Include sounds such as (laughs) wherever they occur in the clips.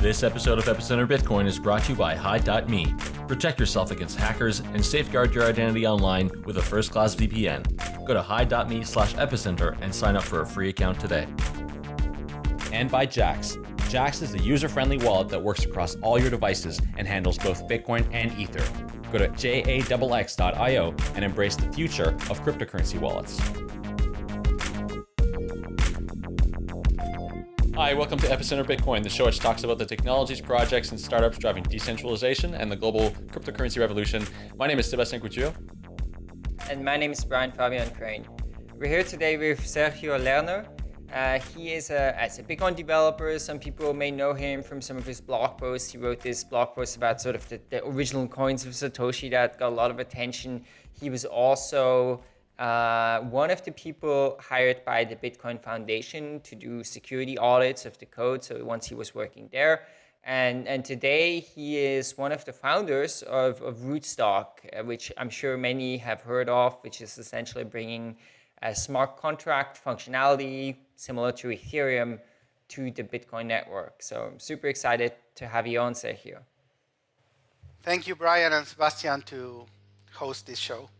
This episode of Epicenter Bitcoin is brought to you by Hide.me. Protect yourself against hackers and safeguard your identity online with a first-class VPN. Go to Hide.me slash epicenter and sign up for a free account today. And by Jaxx. Jaxx is the user-friendly wallet that works across all your devices and handles both Bitcoin and Ether. Go to jaxx.io and embrace the future of cryptocurrency wallets. Hi, welcome to Epicenter Bitcoin, the show which talks about the technologies, projects, and startups driving decentralization and the global cryptocurrency revolution. My name is Sebastien Couture. And my name is Brian Fabian Crain. We're here today with Sergio Lerner. Uh, he is a, as a Bitcoin developer. Some people may know him from some of his blog posts. He wrote this blog post about sort of the, the original coins of Satoshi that got a lot of attention. He was also uh, one of the people hired by the Bitcoin Foundation to do security audits of the code. So once he was working there. And, and today he is one of the founders of, of Rootstock, uh, which I'm sure many have heard of, which is essentially bringing a smart contract functionality similar to Ethereum to the Bitcoin network. So I'm super excited to have you on, Sergio. Thank you, Brian and Sebastien, to host this show.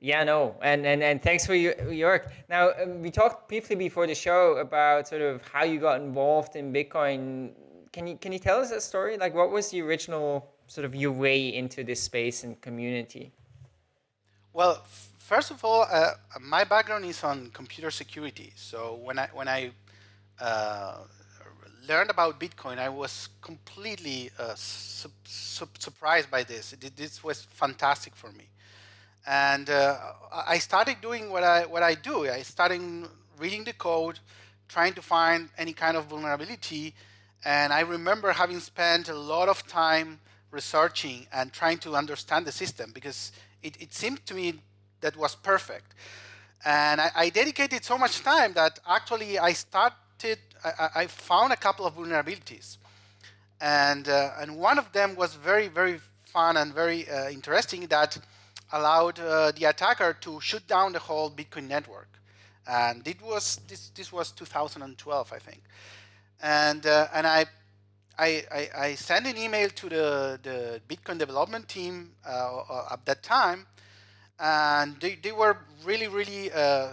Yeah, no, and and and thanks for your, work. Now um, we talked briefly before the show about sort of how you got involved in Bitcoin. Can you can you tell us that story? Like, what was the original sort of your way into this space and community? Well, first of all, uh, my background is on computer security. So when I when I uh, learned about Bitcoin, I was completely uh, su su surprised by this. This was fantastic for me. And uh, I started doing what I, what I do. I started reading the code, trying to find any kind of vulnerability. And I remember having spent a lot of time researching and trying to understand the system because it, it seemed to me that was perfect. And I, I, dedicated so much time that actually I started, I, I found a couple of vulnerabilities. And, uh, and one of them was very, very fun and very uh, interesting that allowed uh, the attacker to shoot down the whole Bitcoin network. And it was this this was 2012, I think. And uh, and I, I, I I sent an email to the the Bitcoin development team uh, uh at that time, and they, they were really really uh,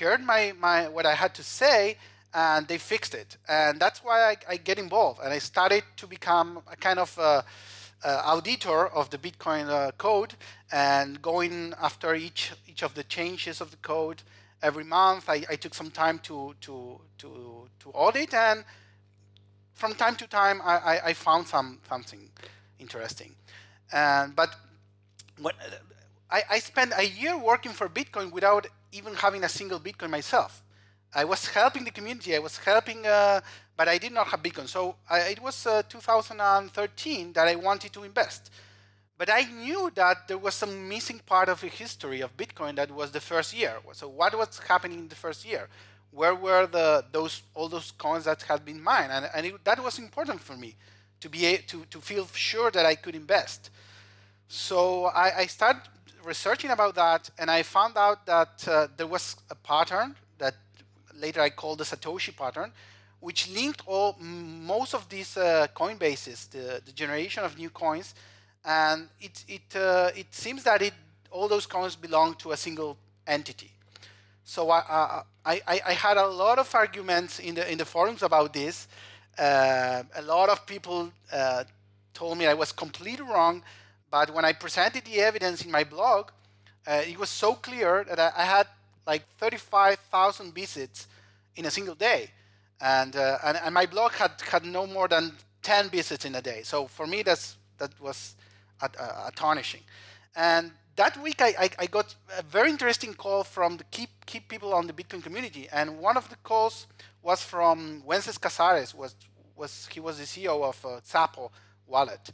heard my my what I had to say, and they fixed it. And that's why I, I get involved, and I started to become a kind of uh, auditor of the Bitcoin uh, code and going after each each of the changes of the code every month. I, I took some time to to to to audit, and from time to time, I, I, I found some something interesting. And but what I, I spent a year working for Bitcoin without even having a single Bitcoin myself. I was helping the community. I was helping uh, but I did not have Bitcoin. So I, it was uh, 2013 that I wanted to invest. But I knew that there was some missing part of the history of Bitcoin that was the first year. So what was happening in the first year? Where were the those all those coins that had been mined? And, and it, that was important for me to be a, to to feel sure that I could invest. So I, I started researching about that, and I found out that uh, there was a pattern that later I called the Satoshi pattern, which linked all most of these uh, coin bases, the, the, generation of new coins, and it it uh, it seems that it all those coins belong to a single entity. So I, I, I had a lot of arguments in the in the forums about this. Uh, a lot of people uh, told me I was completely wrong, but when I presented the evidence in my blog, uh, it was so clear that I, I had like 35,000 visits in a single day and, uh, and, and my blog had had no more than 10 visits in a day. So for me, that's that was astonishing. And that week, I, I, I, got a very interesting call from the key, key people on the Bitcoin community. And one of the calls was from Wences Casares. Was, was, he was the CEO of uh, Xapo wallet.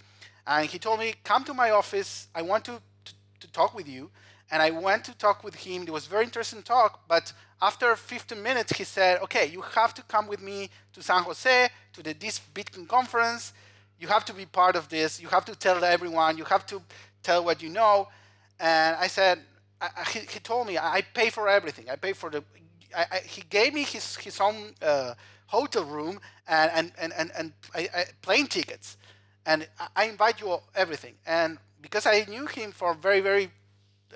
And he told me, come to my office. I want to, to, to talk with you. And I went to talk with him. It was very interesting talk, but after 15 minutes, he said, okay, you have to come with me to San Jose, to the this Bitcoin conference. You have to be part of this. You have to tell everyone. You have to tell what you know. And I said, I, he, he, told me, I pay for everything. I pay for the, he gave me his, his own uh, hotel room and and and and, and plane tickets, and I invite you all, everything. And because I knew him for very very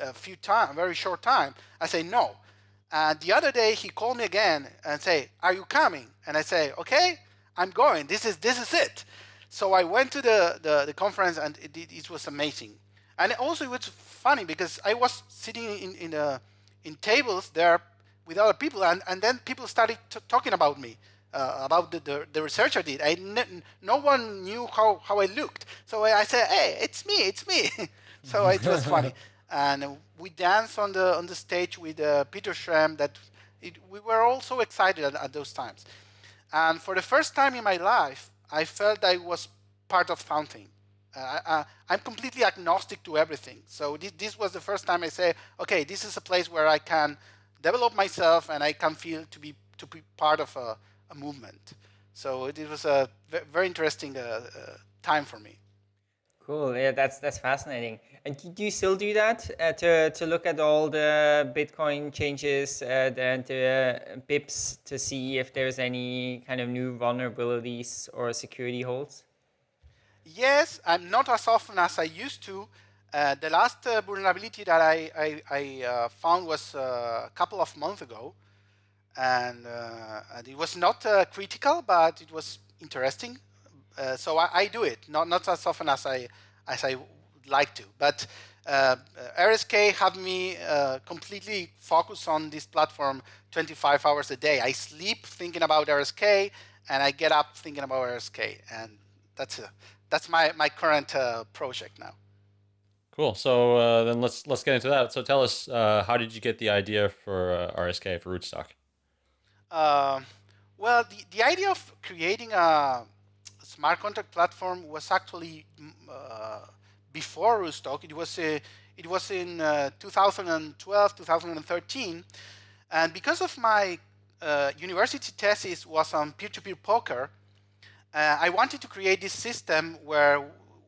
uh, few time, very short time, I say no. And the other day he called me again and say, "Are you coming?" And I say, "Okay, I'm going. This is this is it." So I went to the the, the conference and it, it, it was amazing. And also it was funny because I was sitting in in, a, in tables there with other people, and, and then people started talking about me, uh, about the, the, the, research I did. I no one knew how, how I looked. So I, I said, hey, it's me, it's me. (laughs) so it was funny. (laughs) And we danced on the, on the stage with uh, Peter Schramm. that it, we were all so excited at, at those times. And for the first time in my life, I felt I was part of something. Uh, I, am completely agnostic to everything. So this, this, was the first time I say, okay, this is a place where I can develop myself and I can feel to be to be part of a, a movement. So it, it, was a very interesting uh, uh, time for me. Cool. Yeah, that's that's fascinating. And do you still do that uh, to to look at all the Bitcoin changes uh, and the uh, BIPs to see if there's any kind of new vulnerabilities or security holes? Yes, I'm not as often as I used to. Uh, the last uh, vulnerability that I, I, I uh, found was uh, a couple of months ago. And, uh, and it was not uh, critical, but it was interesting. so I, I, do it, not, not as often as I, as I like to. But RSK have me completely focused on this platform 25 hours a day. I sleep thinking about RSK, and I get up thinking about RSK. And that's, a, that's my, my current project now. Cool. So uh, then let's let's get into that. So tell us, uh, how did you get the idea for uh, RSK for Rootstock? Um, well, the, the idea of creating a smart contract platform was actually uh, before Rootstock. It was uh, it was in uh, 2012, 2013, and because of my university thesis was on peer-to-peer -peer poker, I wanted to create this system where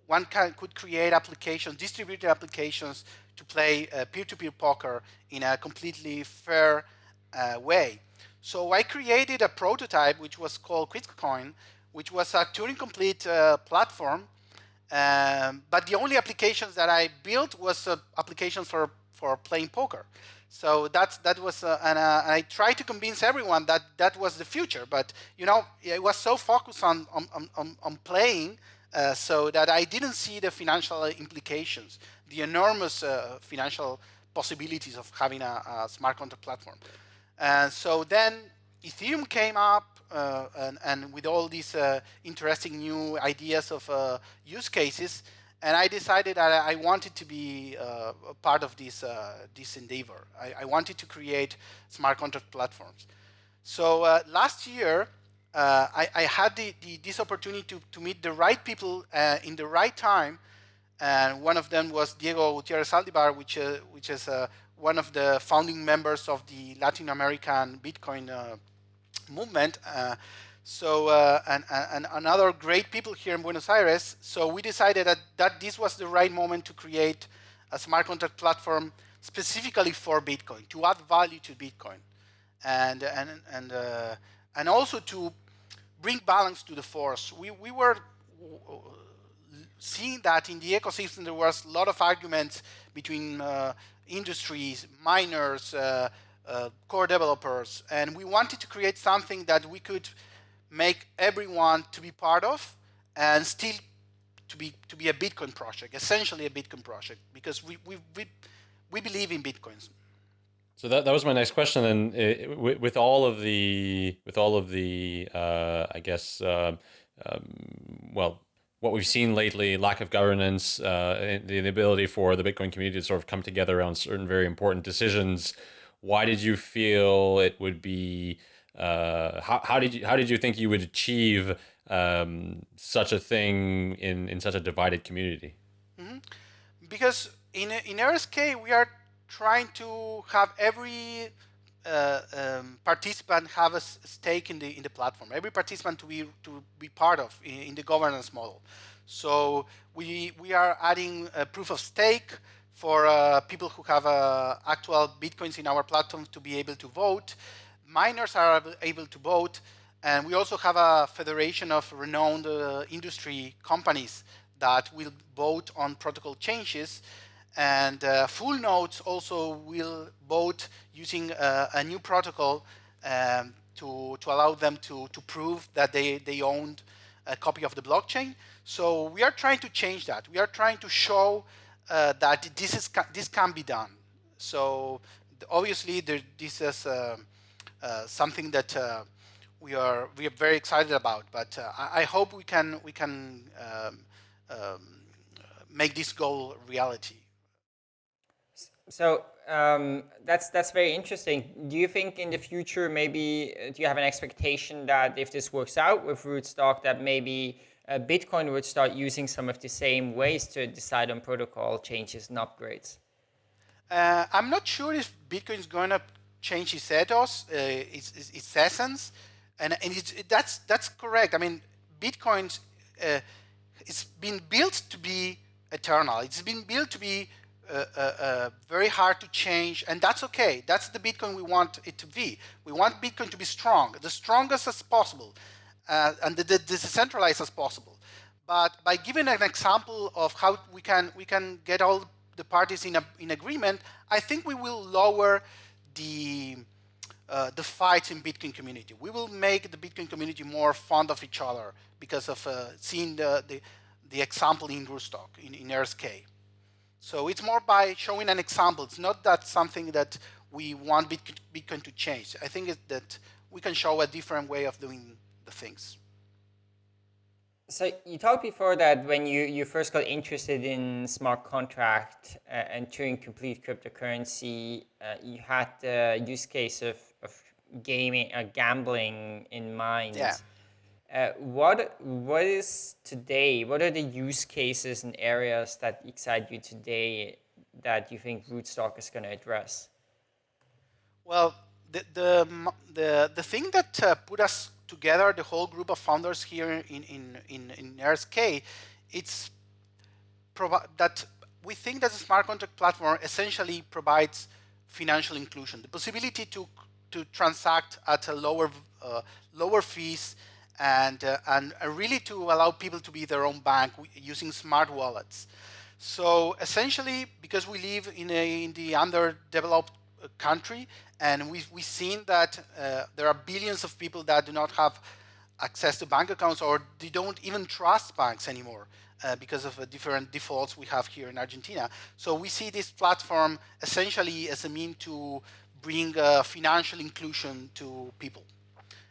one can, could create applications, distributed applications to play uh, peer-to-peer -peer poker in a completely fair uh, way. So I created a prototype which was called QixCoin, which was a Turing-complete uh, platform. Um, but the only applications that I built was uh, applications for, for playing poker. So that's, that was, uh, and, uh, and, I tried to convince everyone that that was the future. But you know, it was so focused on on, on, on playing uh, so that I didn't see the financial implications, the enormous uh, financial possibilities of having a, a, smart contract platform. And so then Ethereum came up and, and, with all these uh, interesting new ideas of uh, use cases, and I decided that I wanted to be a part of this, this endeavor. I, I, wanted to create smart contract platforms. So last year, uh, I, I, had the, the, this opportunity to, to meet the right people uh, in the right time. And one of them was Diego Gutierrez Zaldivar, which, uh, which is uh, one of the founding members of the Latin American Bitcoin uh, movement. Uh, so, and, and another great people here in Buenos Aires. So we decided that, that this was the right moment to create a smart contract platform specifically for Bitcoin, to add value to Bitcoin. And, and, and, and also to bring balance to the force. We, we were seeing that in the ecosystem there was a lot of arguments between uh, industries, miners, uh, uh, core developers, and we wanted to create something that we could make everyone to be part of and still to be to be a Bitcoin project, essentially a Bitcoin project, because we we we, we believe in Bitcoins. So that, that was my next question. And uh, with, with, all of the with all of the uh, I guess uh, um, well what we've seen lately, lack of governance, uh, the, inability for the Bitcoin community to sort of come together around certain very important decisions. Why did you feel it would be? Uh, how, how did you how did you think you would achieve um, such a thing in in such a divided community? Mm -hmm. Because in in RSK we are trying to have every uh, um, participant have a stake in the in the platform. Every participant to be to be part of in, in the governance model. So we we are adding proof of stake for uh, people who have uh, actual bitcoins in our platform to be able to vote. Miners are able to vote. And we also have a federation of renowned uh, industry companies that will vote on protocol changes. And uh, full nodes also will vote using uh, a new protocol um, to, to allow them to, to prove that they, they owned a copy of the blockchain. So we are trying to change that. We are trying to show uh, that this, is, this can be done. So obviously there, this is uh, uh, something that uh, we are we are very excited about. But uh, I, I, hope we can we can um, um, make this goal reality. So um, that's that's very interesting. Do you think in the future maybe uh, do you have an expectation that if this works out with Rootstock that maybe uh, Bitcoin would start using some of the same ways to decide on protocol changes and upgrades? Uh, I'm not sure if Bitcoin is going to change its ethos, uh, its, its, its, essence, and, and it, that's that's correct. I mean, Bitcoin, uh, it's been built to be eternal. It's been built to be uh, uh, uh, very hard to change, and that's okay. That's the Bitcoin we want it to be. We want Bitcoin to be strong, the strongest as possible, uh, and the, the, decentralized as possible. But by giving an example of how we can we can get all the parties in a, in agreement, I think we will lower the uh, the fights in Bitcoin community. We will make the Bitcoin community more fond of each other because of uh, seeing the, the, the example in Rootstock, in, in RSK. So it's more by showing an example. It's not that something that we want Bitcoin to change. I think that we can show a different way of doing the things. So you talked before that when you, you first got interested in smart contract uh, and Turing complete cryptocurrency, uh, you had the use case of, of gaming, uh, gambling in mind. Yeah. Uh, what what is today? What are the use cases and areas that excite you today that you think Rootstock is going to address? Well, the the the, the thing that uh, put us together, the whole group of founders here in, in, in, in RSK, it's that we think that the smart contract platform essentially provides financial inclusion, the possibility to, to transact at a lower, uh, lower fees and, uh, and really to allow people to be their own bank using smart wallets. So essentially, because we live in, a, in the underdeveloped country. And we've, we've seen that uh, there are billions of people that do not have access to bank accounts or they don't even trust banks anymore uh, because of the different defaults we have here in Argentina. So we see this platform essentially as a mean to bring uh, financial inclusion to people.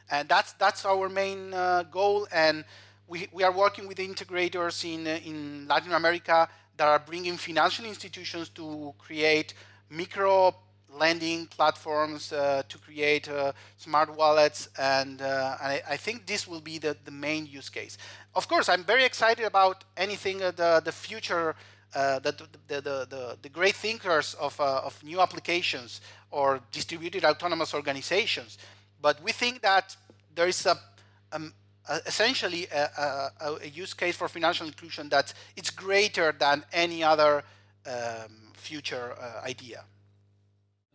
And that's, that's our main uh, goal. And we, we are working with integrators in, uh, in Latin America that are bringing financial institutions to create micro lending platforms uh, to create uh, smart wallets, and, uh, and I, I, think this will be the, the main use case. Of course, I'm very excited about anything uh, the, the future, uh, the, the, the, the, great thinkers of, uh, of new applications or distributed autonomous organizations. But we think that there is a, um, a essentially a, a, a, use case for financial inclusion that it's greater than any other um, future idea.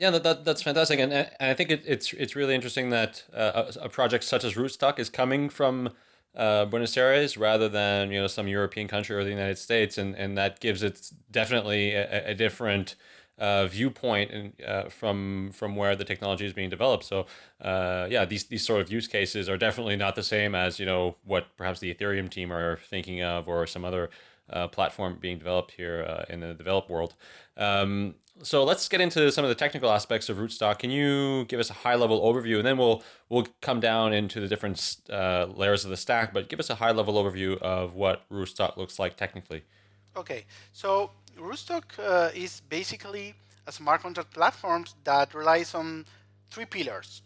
Yeah, that, that, that's fantastic, and, and I think it, it's it's really interesting that uh, a, a, project such as Rootstock is coming from uh, Buenos Aires rather than you know some European country or the United States, and, and that gives it definitely a, a different uh, viewpoint in, uh, from from where the technology is being developed. So uh, yeah, these these sort of use cases are definitely not the same as you know what perhaps the Ethereum team are thinking of or some other uh, platform being developed here uh, in the developed world. Um, so let's get into some of the technical aspects of Rootstock. Can you give us a high level overview, and then we'll we'll come down into the different uh, layers of the stack. But give us a high level overview of what Rootstock looks like technically. Okay, so Rootstock uh, is basically a smart contract platform that relies on three pillars.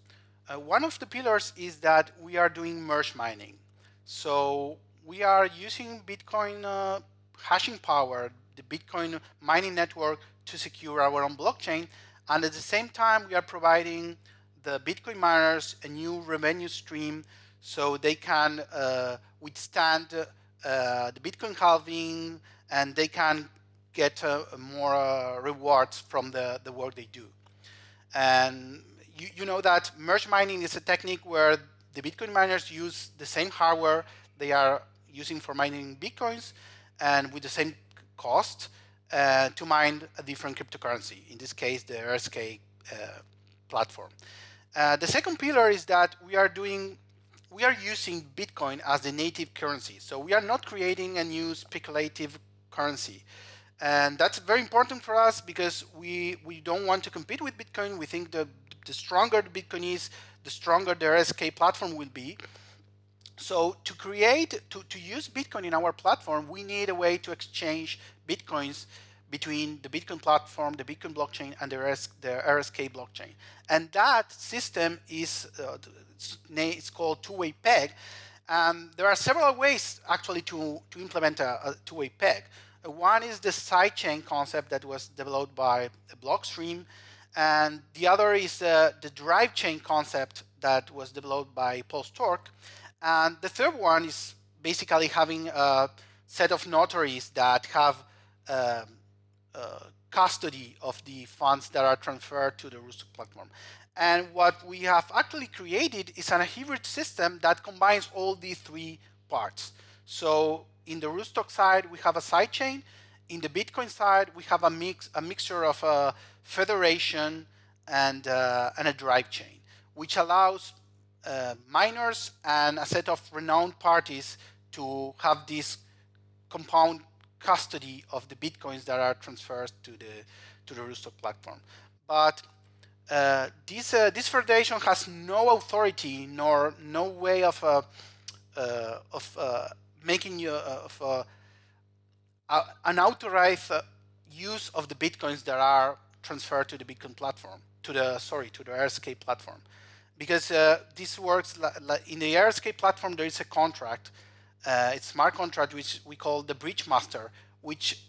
Uh, one of the pillars is that we are doing merge mining. So we are using Bitcoin uh, hashing power, the Bitcoin mining network to secure our own blockchain. And at the same time, we are providing the Bitcoin miners a new revenue stream so they can uh, withstand uh, the Bitcoin halving and they can get uh, more uh, rewards from the, the work they do. And you, you know that merge mining is a technique where the Bitcoin miners use the same hardware they are using for mining Bitcoins and with the same cost uh, to mine a different cryptocurrency, in this case, the RSK uh, platform. Uh, the second pillar is that we are doing, we are using Bitcoin as the native currency. So we are not creating a new speculative currency. And that's very important for us because we, we don't want to compete with Bitcoin. We think the, the stronger the Bitcoin is, the stronger the RSK platform will be. So to create, to, to use Bitcoin in our platform, we need a way to exchange Bitcoins between the Bitcoin platform, the Bitcoin blockchain, and the, RS, the RSK blockchain. And that system is uh, it's, called two-way peg. Um, there are several ways actually to, to implement a, a two-way peg. One is the sidechain concept that was developed by Blockstream, and the other is uh, the drive chain concept that was developed by Paul Sztorc. And the third one is basically having a set of notaries that have um, uh, custody of the funds that are transferred to the Rootstock platform. And what we have actually created is an hybrid system that combines all these three parts. So in the Rootstock side, we have a sidechain. In the Bitcoin side, we have a mix, a mixture of a federation and, uh, and a drive chain, which allows uh, miners and a set of renowned parties to have this compound custody of the bitcoins that are transferred to the to the Rootstock platform. But uh, this uh, this federation has no authority nor no way of uh, uh of uh, making you of an authorized use of the bitcoins that are transferred to the Bitcoin platform to the sorry to the RSK platform because uh, this works in the RSK platform. There is a contract, uh, it's smart contract, which we call the bridge master, which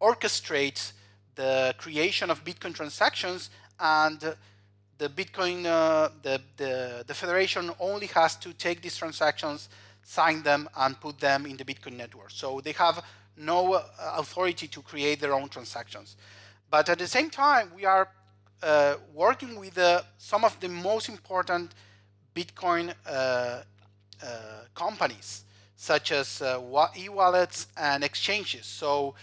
orchestrates the creation of Bitcoin transactions and the Bitcoin, uh, the, the, the federation only has to take these transactions, sign them, and put them in the Bitcoin network. So they have no uh, authority to create their own transactions. But at the same time, we are uh, working with uh, some of the most important Bitcoin uh, uh companies, such as uh, e-wallets and exchanges. So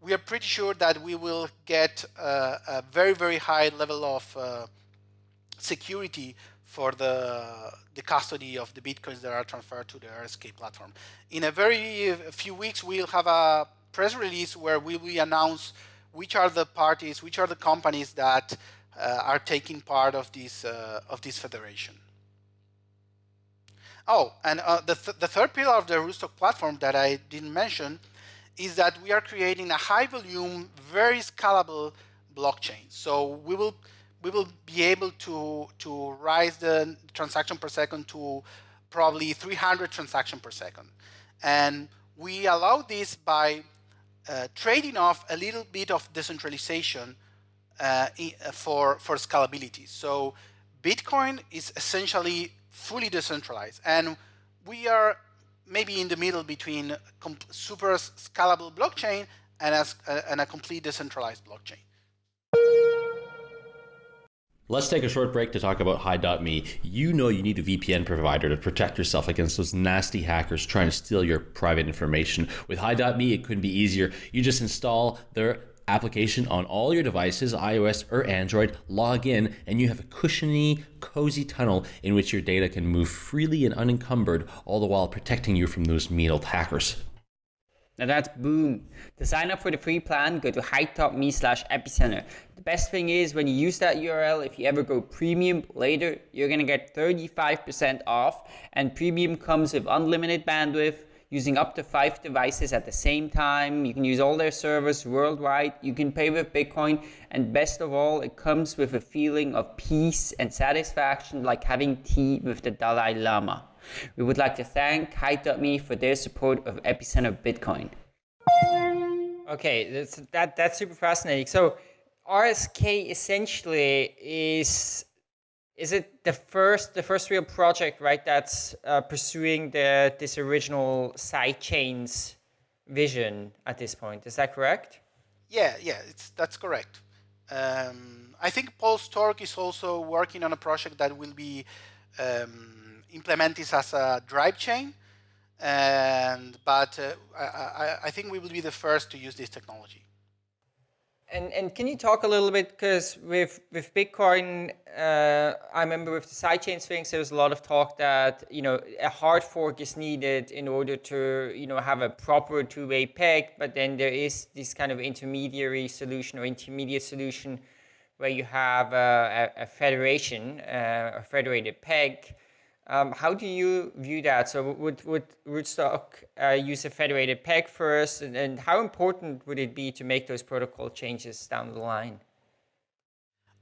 we are pretty sure that we will get a very, very high level of security for the, the custody of the Bitcoins that are transferred to the RSK platform. In a very few weeks, we'll have a press release where we will announce which are the parties, which are the companies that are taking part of this uh, of this federation. Oh, and uh, the, th the third pillar of the Rootstock platform that I didn't mention is that we are creating a high volume, very scalable blockchain. So we will we will be able to to rise the transaction per second to probably 300 transaction per second, and we allow this by uh, trading off a little bit of decentralization uh, uh, for, for scalability. So Bitcoin is essentially fully decentralized. And we are maybe in the middle between super scalable blockchain and a, uh, and a complete decentralized blockchain. Let's take a short break to talk about Hide.me. You know you need a VPN provider to protect yourself against those nasty hackers trying to steal your private information. With Hide.me, it couldn't be easier. You just install their application on all your devices, iOS or Android, log in, and you have a cushiony, cozy tunnel in which your data can move freely and unencumbered, all the while protecting you from those mean old hackers. Now that's boom. To sign up for the free plan, go to hide.me slash epicenter. The best thing is when you use that URL, if you ever go premium later, you're gonna get 35% off and premium comes with unlimited bandwidth, using up to five devices at the same time. You can use all their servers worldwide. You can pay with Bitcoin. And best of all, it comes with a feeling of peace and satisfaction like having tea with the Dalai Lama. We would like to thank Hide.me for their support of Epicenter Bitcoin. Okay, that's, that, that's super fascinating. So RSK essentially is is it the first the first real project right that's uh, pursuing the this original sidechains vision at this point is that correct yeah yeah it's that's correct um, i think Paul Sztorc is also working on a project that will be um, implement this as a drive chain. And but uh, I, I think we will be the first to use this technology. And, and can you talk a little bit, because with, with Bitcoin, uh, I remember with the sidechain things, there was a lot of talk that, you know, a hard fork is needed in order to, you know, have a proper two-way peg, but then there is this kind of intermediary solution or intermediate solution where you have a, a, a federation, uh, a federated peg, um, how do you view that? So would, would Rootstock uh, use a federated peg first? And, and, how important would it be to make those protocol changes down the line?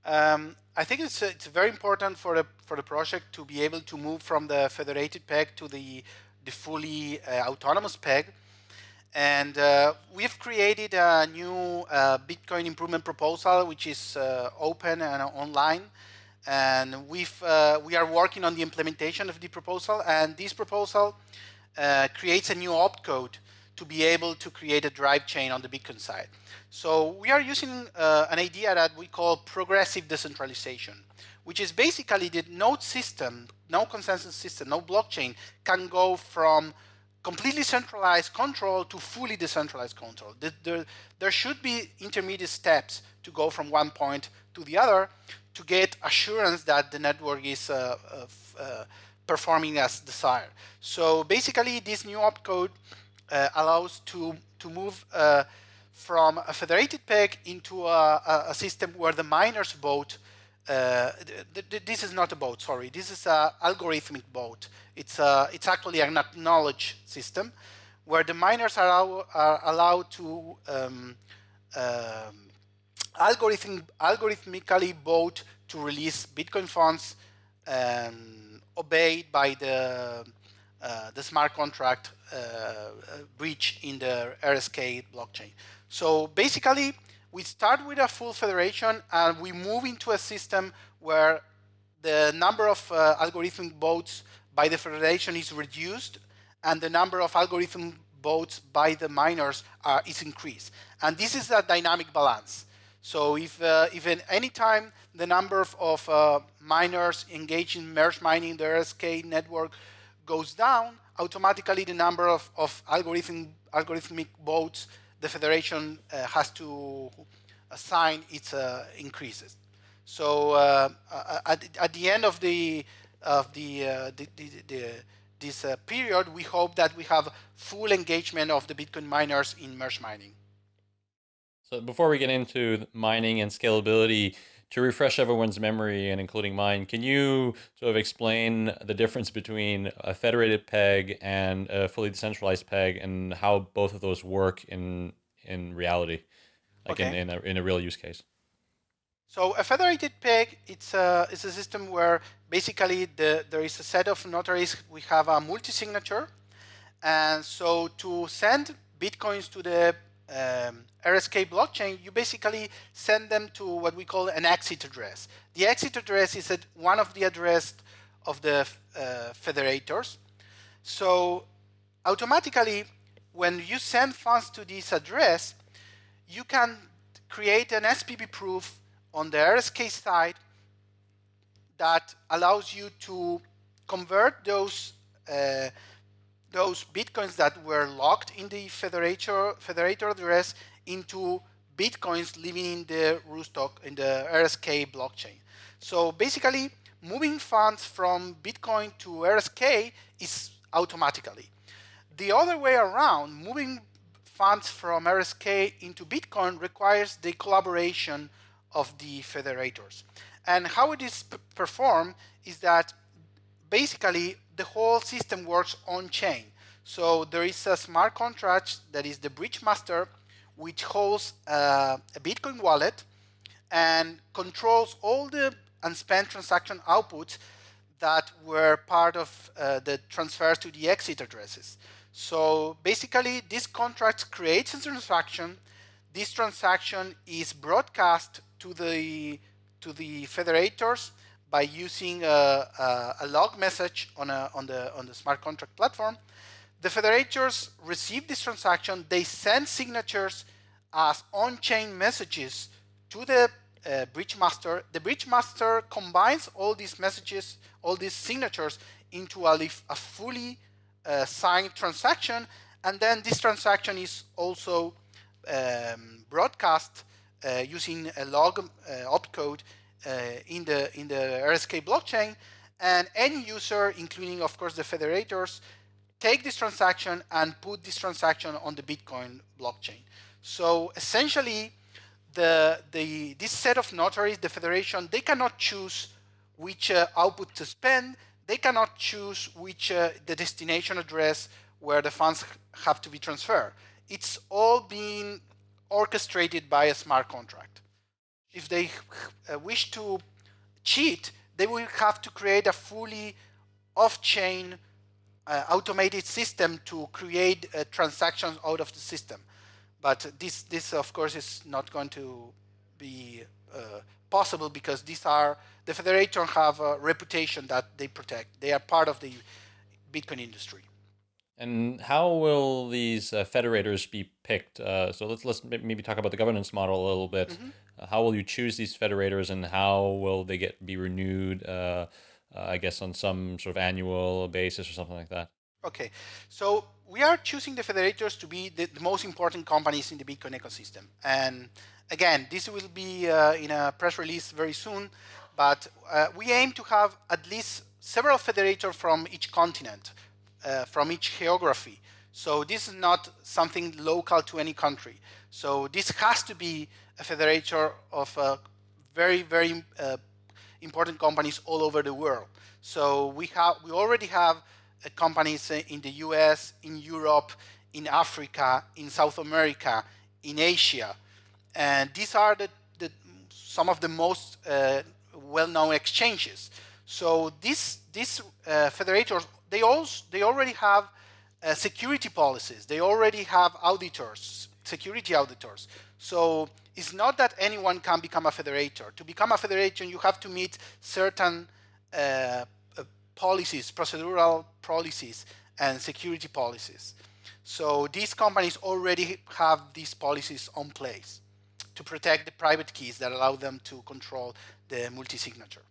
Um, I think it's, it's very important for the, for the project to be able to move from the federated peg to the, the fully uh, autonomous peg. And uh, we've created a new uh, Bitcoin improvement proposal, which is uh, open and online and we've uh, we are working on the implementation of the proposal and this proposal uh, creates a new opcode to be able to create a drive chain on the Bitcoin side. So we are using uh, an idea that we call progressive decentralization, which is basically the node system, no consensus system, no blockchain can go from completely centralized control to fully decentralized control. The, the, there should be intermediate steps to go from one point to the other to get assurance that the network is uh, uh, performing as desired. So basically, this new opcode uh, allows to to move uh, from a federated peg into a, a, system where the miners vote. Uh, th th this is not a vote, sorry. This is an algorithmic vote. It's a, it's actually an acknowledge system where the miners are, are allowed to um, um, algorithm, algorithmically vote to release Bitcoin funds um, obeyed by the uh, the smart contract uh, uh breach in the RSK blockchain. So basically, we start with a full federation and we move into a system where the number of uh, algorithm votes by the federation is reduced and the number of algorithm votes by the miners are, is increased. And this is a dynamic balance. So if, uh, if at any time the number of, of uh, miners engaged in merge mining the RSK network goes down, automatically the number of, of algorithm, algorithmic votes the federation uh, has to assign its uh, increases. So uh, uh, at, at the end of the of the, the, the, the this period, we hope that we have full engagement of the Bitcoin miners in merge mining. So before we get into mining and scalability, to refresh everyone's memory and including mine, can you sort of explain the difference between a federated peg and a fully decentralized peg and how both of those work in in reality, like okay. in, in, a, in a real use case? So a federated peg, it's a, it's a system where basically the, there is a set of notaries, we have a multi-signature, and so to send bitcoins to the um, RSK blockchain, you basically send them to what we call an exit address. The exit address is at one of the address of the uh, federators. So automatically, when you send funds to this address, you can create an SPV proof on the RSK side that allows you to convert those uh, those bitcoins that were locked in the federator, federator address into bitcoins living in the Rootstock, in the RSK blockchain. So basically, moving funds from Bitcoin to RSK is automatically. The other way around, moving funds from RSK into Bitcoin requires the collaboration of the federators. And how it is performed is that basically the whole system works on chain. So there is a smart contract that is the bridge master, which holds uh, a Bitcoin wallet and controls all the unspent transaction outputs that were part of uh, the transfers to the exit addresses. So basically, this contract creates a transaction. This transaction is broadcast to the to the federators by using a, a, a log message on, a, on, the, on the smart contract platform. The federators receive this transaction, they send signatures as on-chain messages to the uh, bridge master. The bridge master combines all these messages, all these signatures into a, a fully uh, signed transaction, and then this transaction is also um, broadcast uh, using a log uh, opcode in the in the RSK blockchain, and any user, including of course the federators, take this transaction and put this transaction on the Bitcoin blockchain. So essentially, the, the, this set of notaries, the federation, they cannot choose which uh, output to spend. They cannot choose which uh, the destination address where the funds have to be transferred. It's all being orchestrated by a smart contract. If they uh, wish to cheat, they will have to create a fully off-chain uh, automated system to create uh, transactions out of the system. But this, this of course, is not going to be uh, possible because these are, the federation have a reputation that they protect. They are part of the Bitcoin industry. And how will these uh, federators be picked? Uh, so let's let's maybe talk about the governance model a little bit. Mm -hmm. How will you choose these federators, and how will they get be renewed? uh, I guess on some sort of annual basis or something like that? Okay, so we are choosing the federators to be the, the most important companies in the Bitcoin ecosystem. And again, this will be uh, in a press release very soon, but uh, we aim to have at least several federators from each continent, uh, from each geography. So this is not something local to any country. So this has to be a federator of uh, very, very uh, important companies all over the world. So we have we already have uh, companies in the US, in Europe, in Africa, in South America, in Asia, and these are the, the some of the most uh, well-known exchanges. So these these uh, federators they also they already have uh, security policies. They already have auditors, security auditors. So it's not that anyone can become a federator. To become a federation, you have to meet certain uh, uh, policies, procedural policies, and security policies. So these companies already have these policies on place to protect the private keys that allow them to control the multi-signature.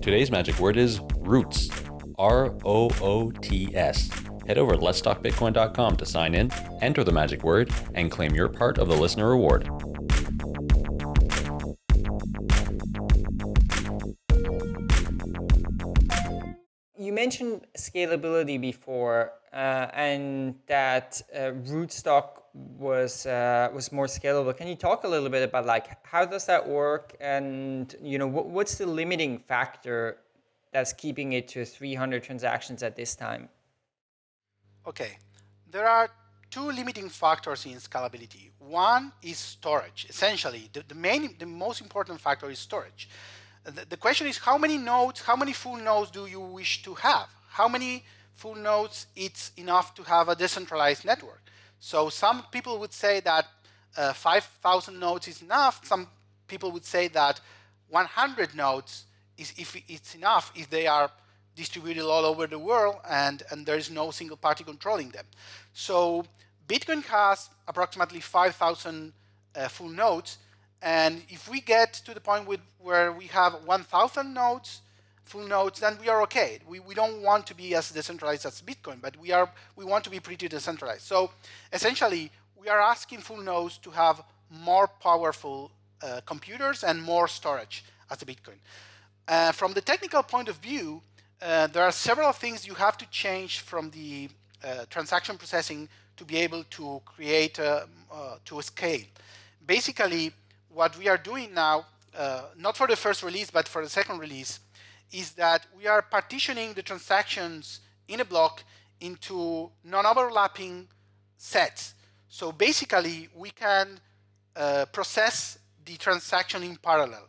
Today's magic word is roots. R-O-O-T-S. Head over to letstalkbitcoin.com to sign in, enter the magic word, and claim your part of the listener reward. You mentioned scalability before, uh, and that uh, Rootstock was uh, was more scalable. Can you talk a little bit about like how does that work, and you know what, what's the limiting factor that's keeping it to 300 transactions at this time? Okay, there are two limiting factors in scalability. One is storage. Essentially, the, the main, the most important factor is storage. The, the, question is how many nodes, how many full nodes do you wish to have? How many full nodes it's enough to have a decentralized network? So some people would say that uh, 5,000 nodes is enough. Some people would say that 100 nodes is if it's enough if they are distributed all over the world and, and there is no single party controlling them. So Bitcoin has approximately 5,000 uh, full nodes. And if we get to the point with, where we have 1,000 nodes, full nodes, then we are okay. We, we don't want to be as decentralized as Bitcoin, but we, are, we want to be pretty decentralized. So essentially, we are asking full nodes to have more powerful uh, computers and more storage as a Bitcoin. Uh, from the technical point of view, uh, there are several things you have to change from the uh, transaction processing to be able to create a, uh, to scale. Basically, what we are doing now, uh, not for the first release, but for the second release, is that we are partitioning the transactions in a block into non-overlapping sets. So basically, we can uh, process the transaction in parallel.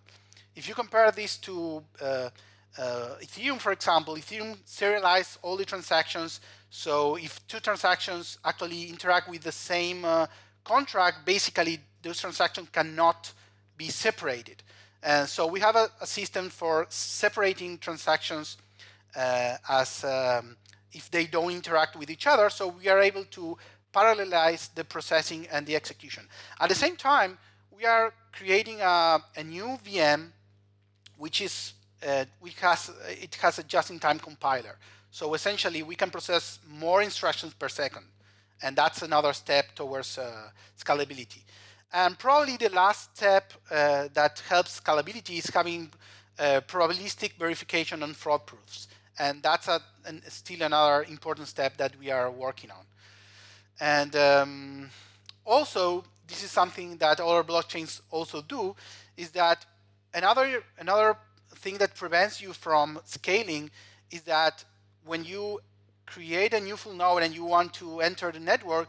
If you compare this to uh, uh, Ethereum, for example, Ethereum serializes all the transactions. So if two transactions actually interact with the same uh, contract, basically those transactions cannot be separated. And so we have a, a system for separating transactions uh, as um, if they don't interact with each other. So we are able to parallelize the processing and the execution. At the same time, we are creating a, a new VM, which is uh, has, it has a just-in-time compiler. So essentially, we can process more instructions per second. And that's another step towards uh, scalability. And probably the last step uh, that helps scalability is having uh, probabilistic verification on fraud proofs. And that's a, an, still another important step that we are working on. And um, also, this is something that other blockchains also do, is that another, another thing that prevents you from scaling is that when you create a new full node and you want to enter the network,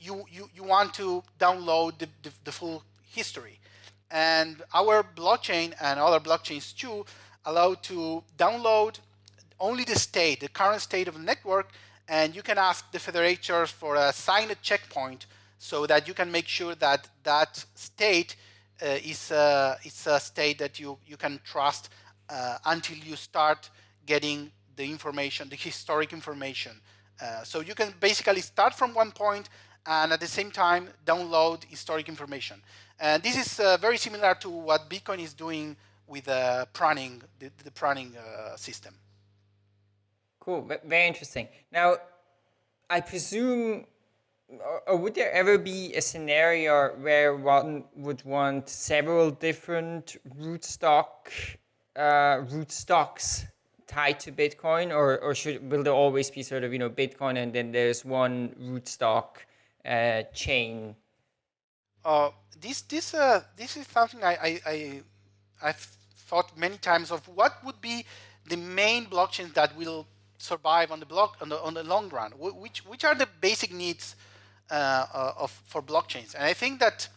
you, you, you want to download the, the, the full history. And our blockchain and other blockchains too allow to download only the state, the current state of the network, and you can ask the federators for a signed checkpoint so that you can make sure that that state is, a, is a state that you, you can trust uh, until you start getting the information, the historic information. Uh, so you can basically start from one point and at the same time download historic information. And this is uh, very similar to what Bitcoin is doing with uh, pruning, the, the pruning uh, system. Cool, very interesting. Now, I presume, or would there ever be a scenario where one would want several different rootstock uh, root stocks tied to Bitcoin, or or should will there always be sort of you know Bitcoin and then there's one rootstock uh, chain? Uh, this this uh, this is something I, I I I've thought many times of what would be the main blockchains that will survive on the block on the on the long run. Which which are the basic needs Uh, uh, of for blockchains? And I think that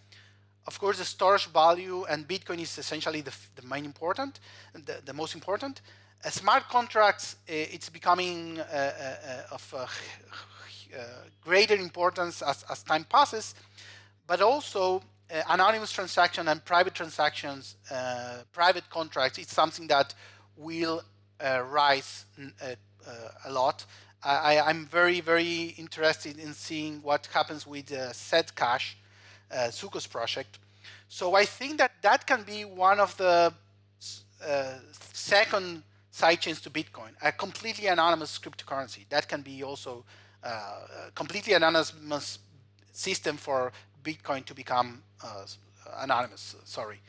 of course, the storage value and Bitcoin is essentially the, the main important, the, the most important. Uh, smart contracts, uh, it's becoming uh, uh of greater importance as, as time passes, but also anonymous transaction and private transactions, private contracts, it's something that will rise a lot. I, am very, very interested in seeing what happens with uh, Zcash, uh, Zooko's project. So I think that that can be one of the uh, second sidechains to Bitcoin, a completely anonymous cryptocurrency. That can be also uh, a completely anonymous system for Bitcoin to become uh, anonymous, sorry.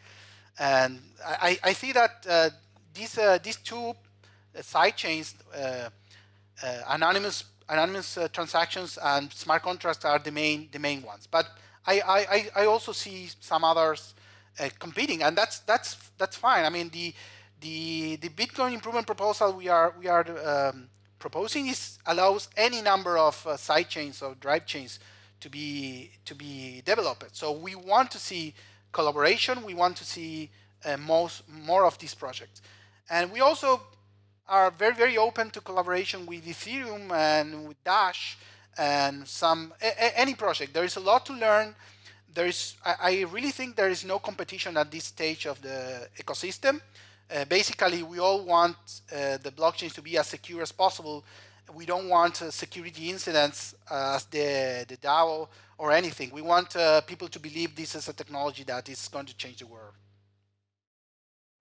And I, I see that uh, these, uh, these two sidechains, uh, anonymous, anonymous transactions and smart contracts are the main, the main ones. But I, I, I also see some others competing, and that's, that's, that's fine. I mean, the, the, the Bitcoin improvement proposal we are, we are um, proposing is allows any number of uh, side chains or drive chains to be, to be developed. So we want to see collaboration. We want to see uh, most, more of these projects. And we also are very, very open to collaboration with Ethereum and with Dash and some any project. There is a lot to learn. There is, I, I really think there is no competition at this stage of the ecosystem. Uh, basically, we all want uh, the blockchains to be as secure as possible. We don't want uh, security incidents as the, the DAO or anything. We want uh, people to believe this is a technology that is going to change the world.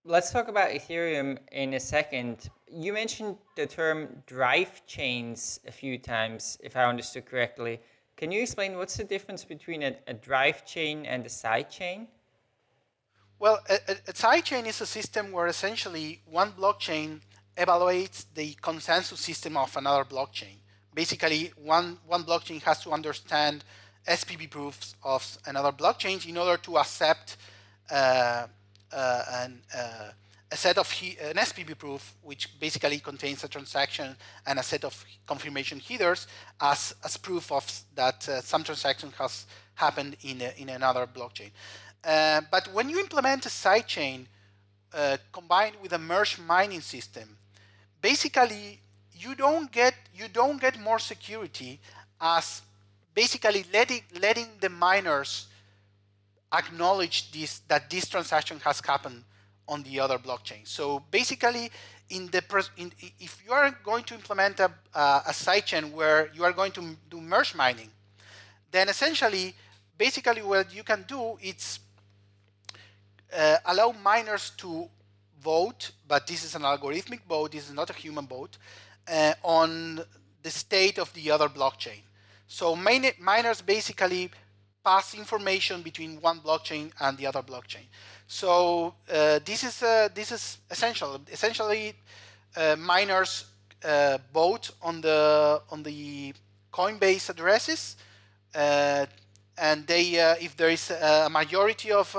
Let's talk about Ethereum in a second. You mentioned the term drive chains a few times, if I understood correctly. Can you explain what's the difference between a, a drive chain and a side chain? Well, a, a sidechain is a system where essentially one blockchain evaluates the consensus system of another blockchain. Basically, one, one blockchain has to understand SPV proofs of another blockchain in order to accept uh, an, uh, a set of an SPV proof, which basically contains a transaction and a set of confirmation headers as, as proof of that uh, some transaction has happened in, a, in another blockchain. Uh, but when you implement a sidechain uh, combined with a merge mining system, basically you don't get you don't get more security as basically letting letting the miners acknowledge this that this transaction has happened on the other blockchain. So basically, in the in, if you are going to implement a, uh, a sidechain where you are going to do merge mining, then essentially, basically what you can do is uh, allow miners to vote, but this is an algorithmic vote, this is not a human vote, uh, on the state of the other blockchain. So miners basically pass information between one blockchain and the other blockchain. So uh, this is uh, this is essential. Essentially, uh, miners uh, vote on the on the Coinbase addresses, uh, and they uh, if there is a majority of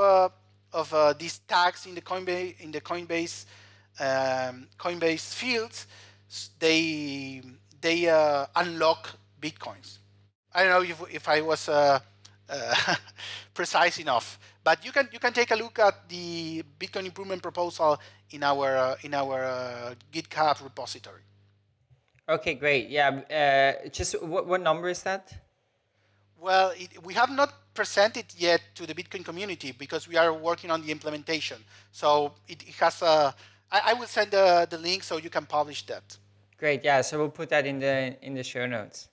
of these tags in the Coinbase in the Coinbase um, Coinbase fields, they they unlock bitcoins. I don't know if if I was (laughs) precise enough. But you can you can take a look at the Bitcoin improvement proposal in our uh, in our uh, GitHub repository. Okay, great. Yeah, uh, just what, what number is that? Well, it, we have not presented yet to the Bitcoin community because we are working on the implementation. So it, it has a. I, I will send the, the link so you can publish that. Great. Yeah. So we'll put that in the in the show notes.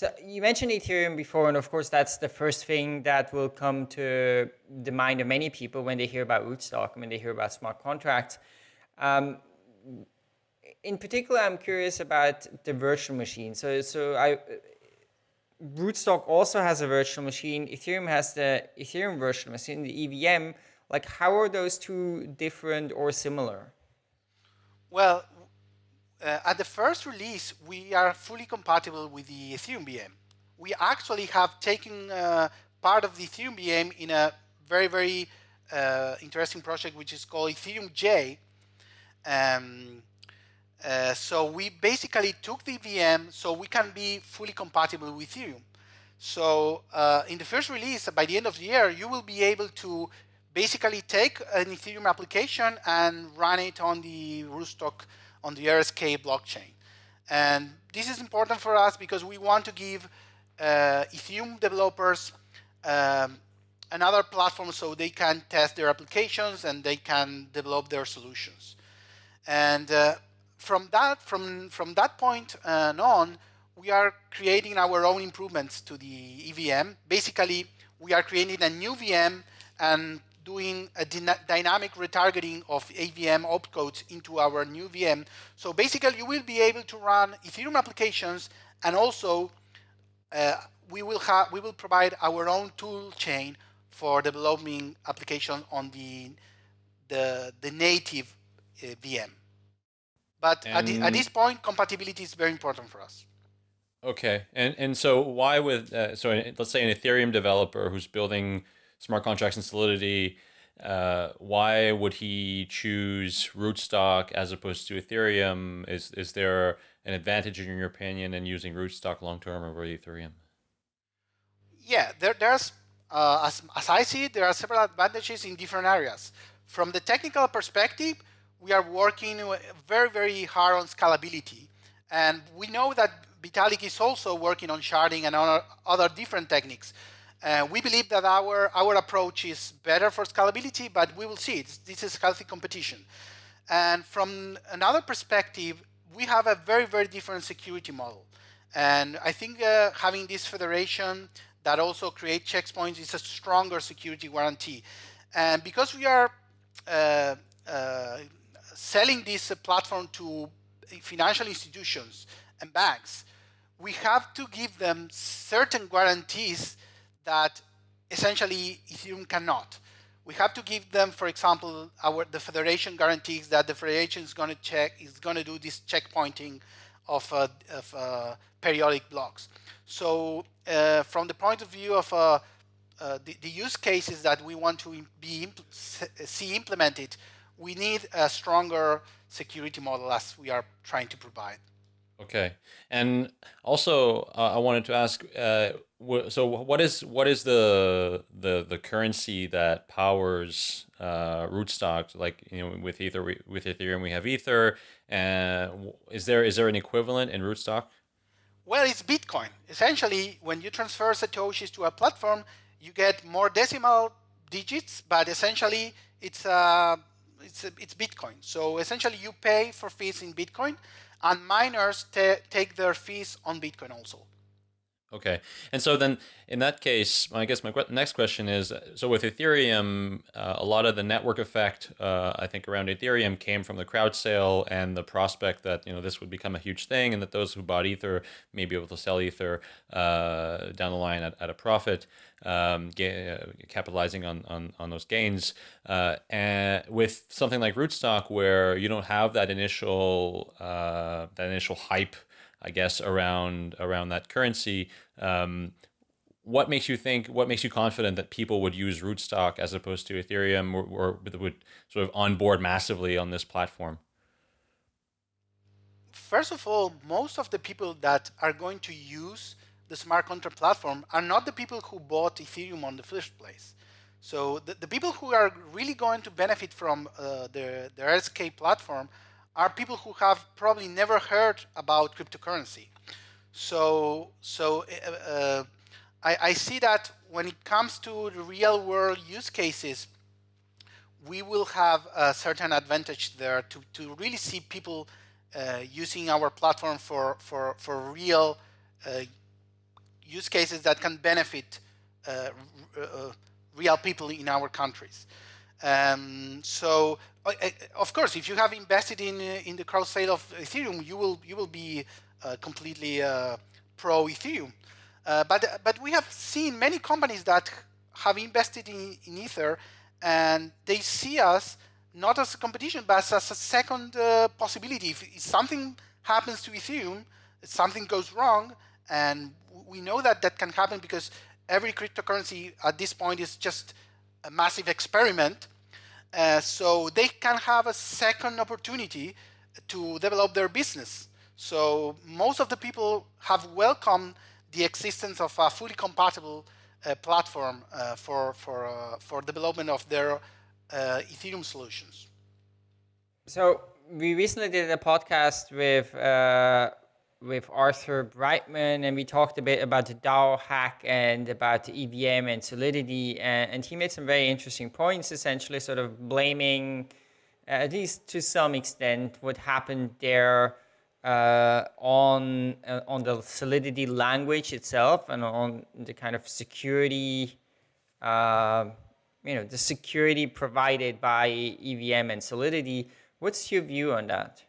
So you mentioned Ethereum before, and of course that's the first thing that will come to the mind of many people when they hear about Rootstock, when they hear about smart contracts. Um, in particular, I'm curious about the virtual machine. So, so I, Rootstock also has a virtual machine. Ethereum has the Ethereum virtual machine, the EVM. Like, how are those two different or similar? Well, uh, at the first release, we are fully compatible with the Ethereum VM. We actually have taken uh, part of the Ethereum VM in a very, very uh, interesting project, which is called Ethereum J. Um, uh, so we basically took the VM so we can be fully compatible with Ethereum. So uh, in the first release, by the end of the year, you will be able to basically take an Ethereum application and run it on the Rootstock on the RSK blockchain. And this is important for us because we want to give uh, Ethereum developers um, another platform so they can test their applications and they can develop their solutions. And uh, from that from from that point uh, on, we are creating our own improvements to the EVM. Basically, we are creating a new VM and doing a dynamic retargeting of EVM opcodes into our new VM. So basically, you will be able to run Ethereum applications, and also uh, we will have we will provide our own tool chain for developing application on the the, the native uh, VM. But at, the, at, this point, compatibility is very important for us. Okay, and and so why with uh, so let's say an Ethereum developer who's building smart contracts and Solidity, uh, why would he choose Rootstock as opposed to Ethereum? Is is there an advantage in your opinion in using Rootstock long term over Ethereum? Yeah, there, there's uh, as, as I see it, there are several advantages in different areas. From the technical perspective, we are working very, very hard on scalability. And we know that Vitalik is also working on sharding and other, other different techniques. Uh, we believe that our, our approach is better for scalability, but we will see. It's, this is healthy competition. And from another perspective, we have a very, very different security model. And I think uh, having this federation that also creates checkpoints is a stronger security guarantee. And because we are uh, uh selling this platform to financial institutions and banks, we have to give them certain guarantees that essentially Ethereum cannot. We have to give them, for example, our the federation guarantees that the federation is going to check is going to do this checkpointing of, uh, of uh, periodic blocks. So uh, from the point of view of uh, uh, the, the, use cases that we want to be impl see implemented, we need a stronger security model as we are trying to provide. Okay, and also uh, I wanted to ask, uh, so what is what is the the the currency that powers uh, Rootstock? Like you know, with Ether, with Ethereum, we have Ether, and is there is there an equivalent in Rootstock? Well, it's Bitcoin. Essentially, when you transfer satoshis to a platform, you get more decimal digits, but essentially it's uh, it's it's Bitcoin. So essentially, you pay for fees in Bitcoin and miners take their fees on Bitcoin also. Okay. And so then in that case, I guess my next question is, so with Ethereum, uh, a lot of the network effect, uh, I think around Ethereum came from the crowd sale and the prospect that, you know, this would become a huge thing and that those who bought Ether may be able to sell Ether uh, down the line at, at a profit, um, uh, capitalizing on, on, on those gains. Uh, and with something like Rootstock where you don't have that initial, uh, that initial hype I guess, around around that currency. Um, what makes you think? What makes you confident that people would use Rootstock as opposed to Ethereum, or, or would sort of onboard massively on this platform? First of all, most of the people that are going to use the smart contract platform are not the people who bought Ethereum on the first place. So the, the people who are really going to benefit from uh, the, the RSK platform are people who have probably never heard about cryptocurrency. So, so uh, uh, I, I, see that when it comes to the real world use cases, we will have a certain advantage there to, to really see people uh, using our platform for, for, for real uh, use cases that can benefit uh, uh, real people in our countries. Um, so of course, if you have invested in uh, in the crowd sale of Ethereum, you will you will be uh, completely uh, pro Ethereum. Uh, but but we have seen many companies that have invested in, in Ether, and they see us not as a competition, but as a second possibility. If, if, something happens to Ethereum, something goes wrong, and we know that that can happen because every cryptocurrency at this point is just a massive experiment uh, so they can have a second opportunity to develop their business. So most of the people have welcomed the existence of a fully compatible uh, platform uh, for for uh, for development of their uh, Ethereum solutions. So we recently did a podcast with with Arthur Breitman, and we talked a bit about the DAO hack and about the EVM and Solidity, and, and he made some very interesting points, essentially sort of blaming, uh, at least to some extent, what happened there uh, on uh, on the Solidity language itself and on the kind of security, uh, you know, the security provided by EVM and Solidity. What's your view on that?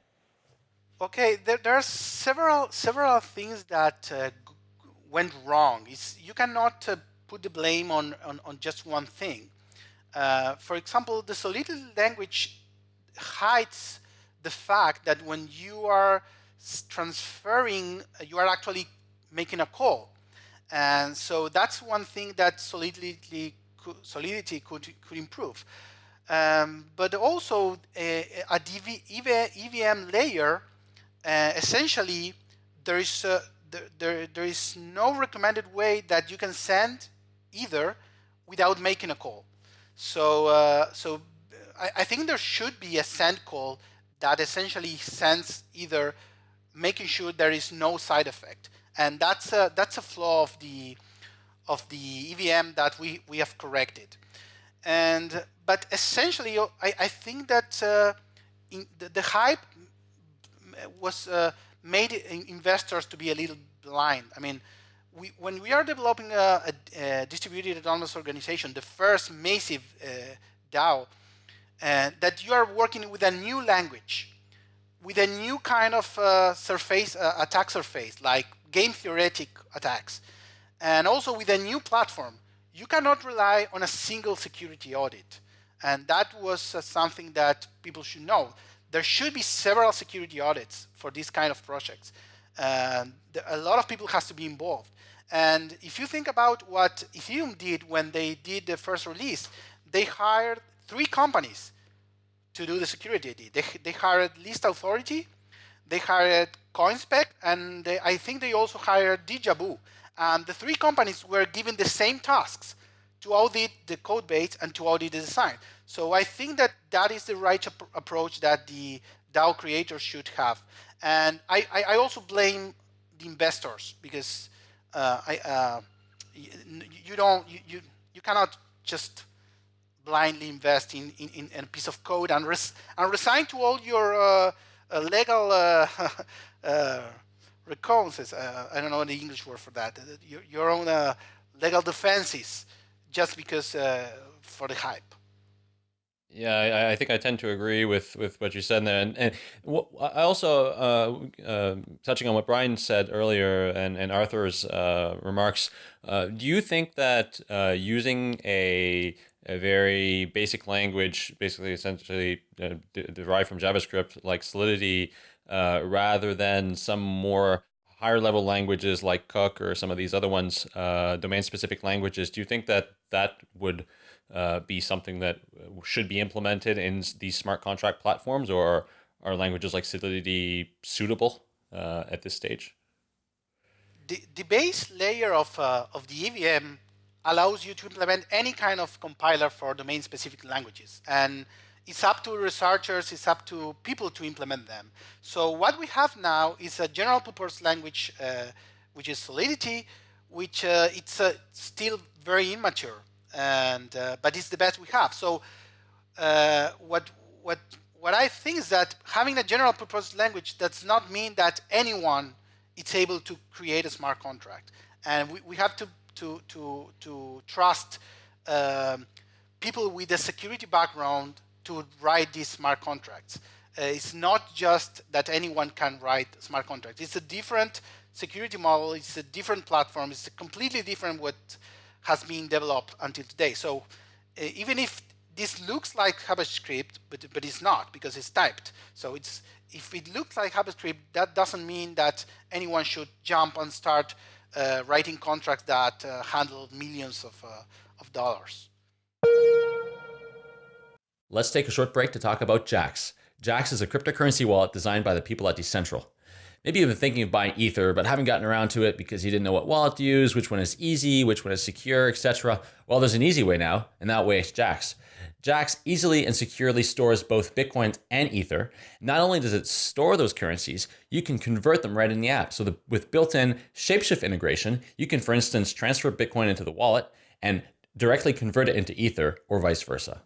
Okay, there, there are several several things that uh, went wrong. It's, you cannot uh, put the blame on, on, on just one thing. Uh, for example, the Solidity language hides the fact that when you are transferring, uh, you are actually making a call. And so that's one thing that Solidity, Solidity could, could improve. Um, but also a, a DV, EVM layer uh, essentially there is a, there, there, there is no recommended way that you can send Ether without making a call. So uh, so I, I, think there should be a send call that essentially sends Ether making sure there is no side effect, and that's a that's a flaw of the of the EVM that we we have corrected. And but essentially, I, I think that uh, the, the hype was uh, made investors to be a little blind. I mean, we, when we are developing a, a, a, distributed autonomous organization, the first massive uh, DAO, uh, that you are working with a new language, with a new kind of surface, attack surface, like game theoretic attacks, and also with a new platform, you cannot rely on a single security audit. And that was uh, something that people should know there should be several security audits for these kind of projects. Um, and a lot of people has to be involved. And if you think about what Ethereum did when they did the first release, they hired three companies to do the security. They, they hired Least Authority, they hired Coinspect, and they, I think they also hired Deja Vu. And the three companies were given the same tasks to audit the code base and to audit the design. So I think that that is the right ap approach that the DAO creators should have. And I, I, I also blame the investors because uh, I, uh, you, you, don't you, you, you cannot just blindly invest in, in, in a piece of code and, res and resign to all your uh, uh legal uh, (laughs) uh, uh, I don't know the English word for that, your, your own legal defenses just because for the hype. Yeah, I, I, think I tend to agree with, with what you said there. And, and I also, uh, uh, touching on what Brian said earlier and, and Arthur's uh, remarks, uh, do you think that uh, using a, a very basic language, basically essentially uh, derived from JavaScript like Solidity, rather than some more higher level languages like Cook or some of these other ones, domain specific languages, do you think that that would uh, be something that should be implemented in these smart contract platforms, or are languages like Solidity suitable uh, at this stage? The, the base layer of, uh, of the EVM allows you to implement any kind of compiler for domain-specific languages. And it's up to researchers, it's up to people to implement them. So what we have now is a general purpose language, uh, which is Solidity, which uh, it's uh, still very immature and uh, but it's the best we have. So uh, what what what I think is that having a general purpose language does not mean that anyone is able to create a smart contract, and we, we have to to to to trust um, people with a security background to write these smart contracts. Uh, it's not just that anyone can write smart contracts. It's a different security model. It's a different platform. It's a completely different what has been developed until today. So uh, even if this looks like HabaScript, but, but it's not because it's typed. So it's if it looks like HabaScript, that doesn't mean that anyone should jump and start uh, writing contracts that uh, handle millions of, of dollars. Let's take a short break to talk about Jaxx. Jaxx is a cryptocurrency wallet designed by the people at Decentral. Maybe you've been thinking of buying Ether, but haven't gotten around to it because you didn't know what wallet to use, which one is easy, which one is secure, etc. Well, there's an easy way now, and that way is Jaxx. Jaxx easily and securely stores both Bitcoin and Ether. Not only does it store those currencies, you can convert them right in the app. So the, with built-in Shapeshift integration, you can, for instance, transfer Bitcoin into the wallet and directly convert it into Ether or vice versa.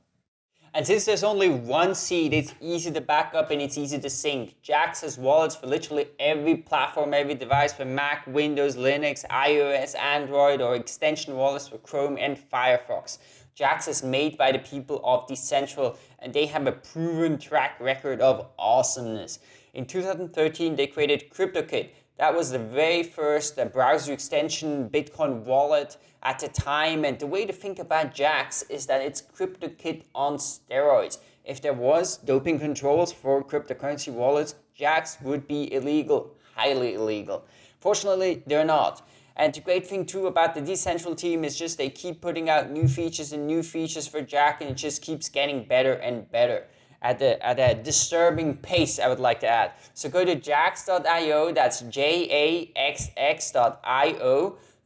And since there's only one seed, it's easy to back up and it's easy to sync. Jaxx has wallets for literally every platform, every device for Mac, Windows, Linux, iOS, Android, or extension wallets for Chrome and Firefox. Jaxx is made by the people of Decentral and they have a proven track record of awesomeness. In 2013, they created KryptoKit, that was the very first uh, browser extension Bitcoin wallet at the time. And the way to think about Jaxx is that it's KryptoKit on steroids. If there was doping controls for cryptocurrency wallets, Jaxx would be illegal, highly illegal. Fortunately, they're not. And the great thing too about the Decentral team is just they keep putting out new features and new features for Jaxx and it just keeps getting better and better at, the, at a disturbing pace, I would like to add. So go to jaxx.io, that's J-A-X-X.io,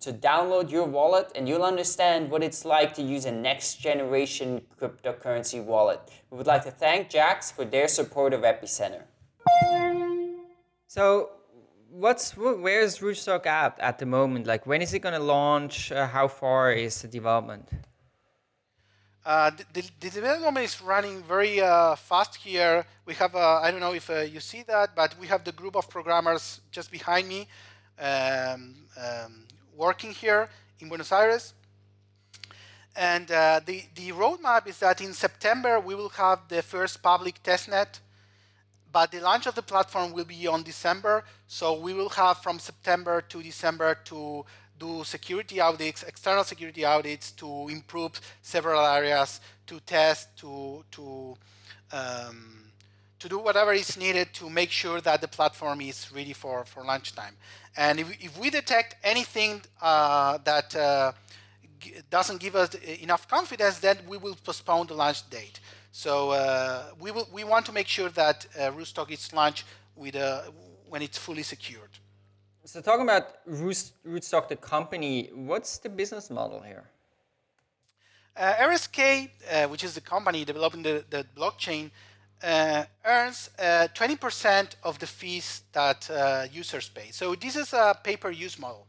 to download your wallet and you'll understand what it's like to use a next generation cryptocurrency wallet. We would like to thank Jaxx for their support of Epicenter. So what's where's Rootstock at at the moment? Like when is it going to launch? Uh, how far is the development? Uh, the, the, development is running very uh, fast here. We have, uh, I don't know if uh, you see that, but we have the group of programmers just behind me um, um, working here in Buenos Aires. And uh, the, the roadmap is that in September, we will have the first public testnet, but the launch of the platform will be on December. So we will have from September to December to do security audits, external security audits to improve several areas, to test, to to um, to do whatever is needed to make sure that the platform is ready for for launch time. And if, if we detect anything uh, that uh, doesn't give us enough confidence, then we will postpone the launch date. So uh, we will we want to make sure that uh, Rootstock is launched with a, when it's fully secured. So talking about Rootstock, the company, what's the business model here? Uh, RSK, uh, which is the company developing the, the blockchain, uh, earns 20% uh, of the fees that uh, users pay. So this is a pay-per-use model.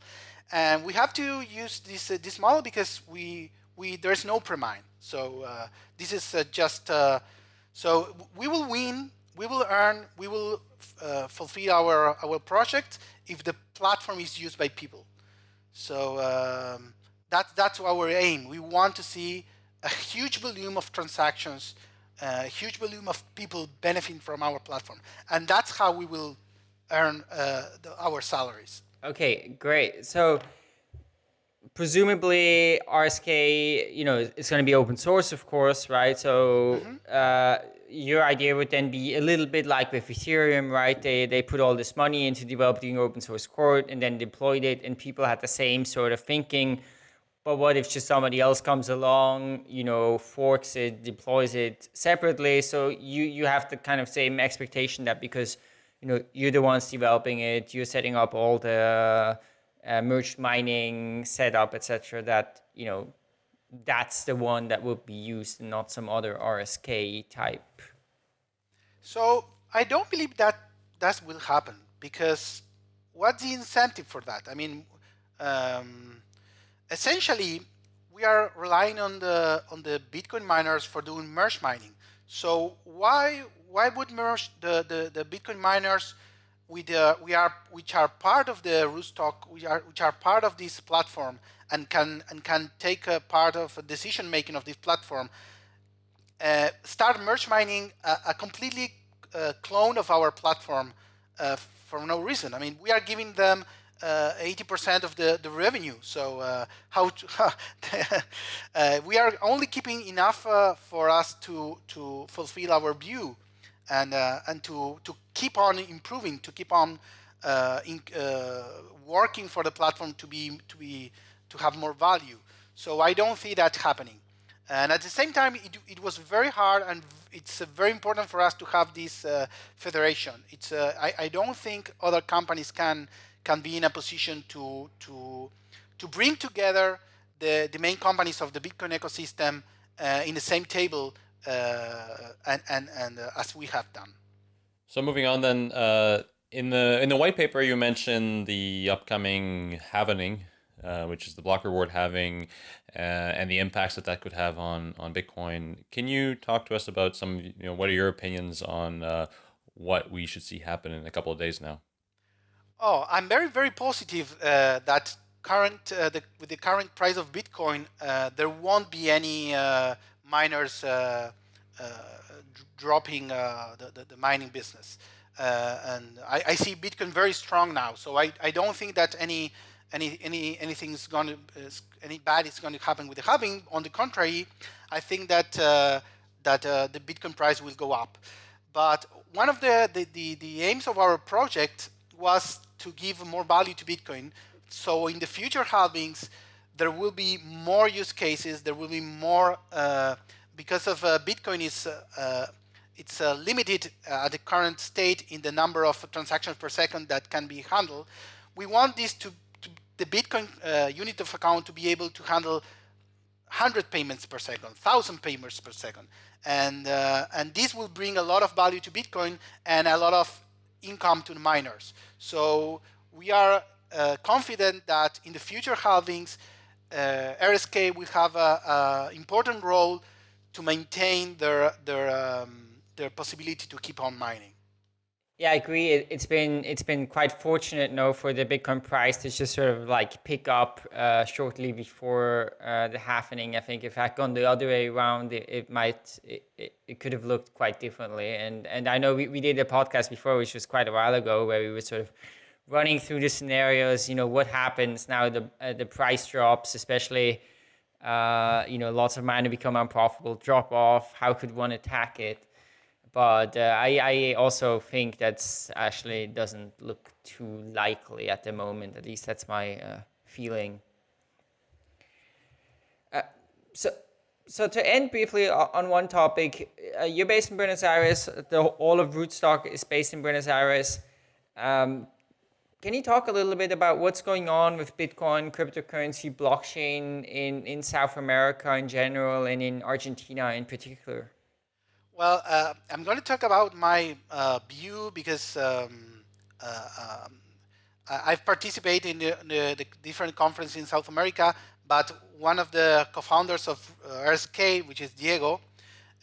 And we have to use this, uh, this model because we, we, there's no premine. So this is just, so we will win, we will earn, we will fulfill our, our project if the platform is used by people. So um, that, that's our aim. We want to see a huge volume of transactions, a huge volume of people benefiting from our platform. And that's how we will earn uh, the, our salaries. Okay, great. So presumably RSK, you know, it's going to be open source, of course, right? So mm-hmm. uh, your idea would then be a little bit like with Ethereum, right? They they put all this money into developing open source code and then deployed it, and people had the same sort of thinking. But what if just somebody else comes along, you know, forks it, deploys it separately? So you you have the kind of same expectation that because you know you're the ones developing it, you're setting up all the uh, merged mining setup, etc. That you know that's the one that would be used and not some other RSK type. So I don't believe that that will happen because what's the incentive for that? I mean, um, essentially, we are relying on the on the Bitcoin miners for doing merge mining. So why why would merge the the, the Bitcoin miners with the, we are which are part of the Rootstock, which are which are part of this platform and can and can take a part of decision making of this platform. Uh, start merge mining a, a completely uh, clone of our platform uh, for no reason. I mean, we are giving them 80% uh, of the, the revenue. So uh, how to, (laughs) uh, we are only keeping enough for us to to fulfill our view and and to to keep on improving, to keep on in, working for the platform to be to be to have more value. So I don't see that happening. And at the same time, it, it was very hard and it's uh, very important for us to have this uh, federation. It's, uh, I, I, don't think other companies can, can be in a position to, to, to bring together the, the main companies of the Bitcoin ecosystem uh, in the same table uh, and, and, and uh, as we have done. So moving on then, in the in the white paper you mentioned the upcoming halvening uh, which is the block reward halving uh, and the impacts that that could have on on Bitcoin. Can you talk to us about some, you know, what are your opinions on uh, what we should see happen in a couple of days now? Oh, I'm very very positive uh, that current uh, the, with the current price of Bitcoin, there won't be any miners dropping the, the, the mining business. and I, I, see Bitcoin very strong now, so I, I don't think that any any any anything's going to uh, any bad is going to happen with the halving. On the contrary, I think that uh, that uh, the Bitcoin price will go up. But one of the, the, the the aims of our project was to give more value to Bitcoin. So in the future halvings, there will be more use cases. There will be more uh, because of uh, Bitcoin is. Uh, it's limited at the current state in the number of transactions per second that can be handled. We want this to the Bitcoin uh, unit of account to be able to handle 100 payments per second, 1,000 payments per second. And, uh, and this will bring a lot of value to Bitcoin and a lot of income to the miners. So we are uh, confident that in the future halvings, uh, RSK will have an important role to maintain their, their, um, their possibility to keep on mining. Yeah, I agree. It, has been it's been quite fortunate, no, for the Bitcoin price to just sort of like pick up uh, shortly before uh, the halvening. I think if had gone the other way around, it, it might it, it, it, could have looked quite differently. And and I know we, we did a podcast before, which was quite a while ago, where we were sort of running through the scenarios. You know, what happens now the uh, the price drops, especially. Uh, you know, lots of miner become unprofitable, drop off. How could one attack it? but uh, I, I also think that's actually doesn't look too likely at the moment. At least that's my uh, feeling. Uh, so, so to end briefly on one topic, uh, you're based in Buenos Aires. The all of Rootstock is based in Buenos Aires. Um, can you talk a little bit about what's going on with Bitcoin, cryptocurrency, blockchain in, in South America in general and in Argentina in particular? Well, uh, I'm going to talk about my uh, view because um, uh, um, I've participated in the, the, the, different conferences in South America, but one of the co-founders of uh, RSK, which is Diego,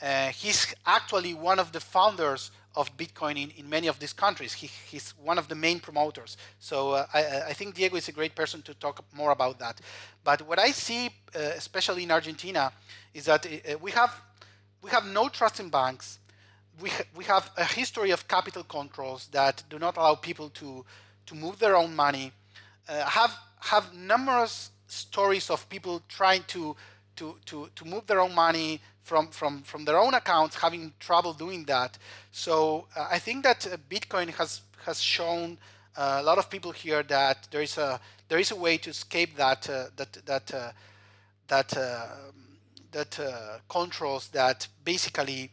uh, he's actually one of the founders of Bitcoin in, in many of these countries. He, he's one of the main promoters. So uh, I, I, think Diego is a great person to talk more about that. But what I see, uh, especially in Argentina, is that uh, we have we have no trust in banks. We, ha we have a history of capital controls that do not allow people to, to move their own money. Uh, have have numerous stories of people trying to to to to move their own money from from from their own accounts, having trouble doing that. So uh, I think that uh, Bitcoin has has shown uh, a lot of people here that there is a there is a way to escape that uh, that that uh, that that controls that basically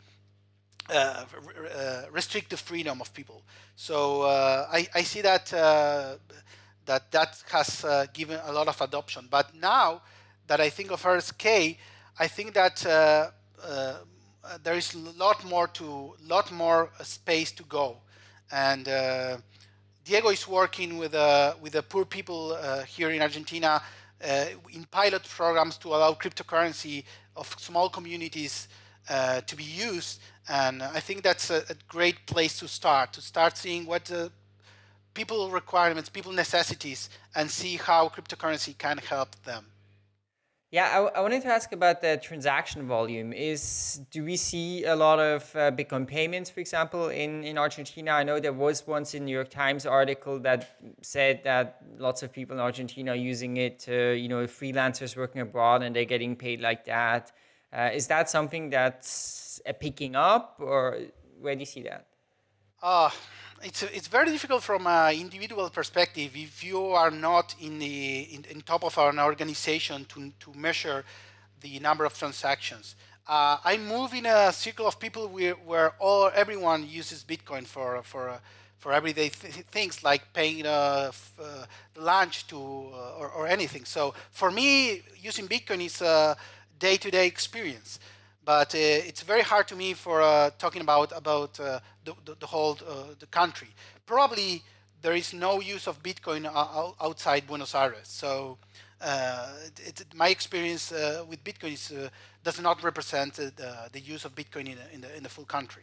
restrict the freedom of people. So I I see that that that has uh, given a lot of adoption. But now that I think of RSK, I think that uh, uh, there is a lot more to lot more space to go, and uh, Diego is working with uh, with the poor people uh, here in Argentina in pilot programs to allow cryptocurrency of small communities to be used. And I think that's a, a, great place to start, to start seeing what people requirements, people necessities, and see how cryptocurrency can help them. Yeah, I, I, wanted to ask about the transaction volume. Is do we see a lot of uh, Bitcoin payments, for example, in in Argentina? I know there was once a New York Times article that said that lots of people in Argentina are using it to, you know, freelancers working abroad and they're getting paid like that. Uh, is that something that's uh, picking up, or where do you see that? Uh, it's it's very difficult from an individual perspective if you are not in the in, in top of an organization to to measure the number of transactions. Uh, I move in a circle of people where, where all everyone uses Bitcoin for for for everyday th things like paying uh, uh lunch to uh, or, or, anything. So for me, using Bitcoin is a day-to-day -day experience but uh, it's very hard to me for uh, talking about about uh, the, the, the, whole the country. Probably there is no use of Bitcoin outside Buenos Aires. So it, it, my experience with Bitcoin is, does not represent the use of Bitcoin in, in, the, in the full country.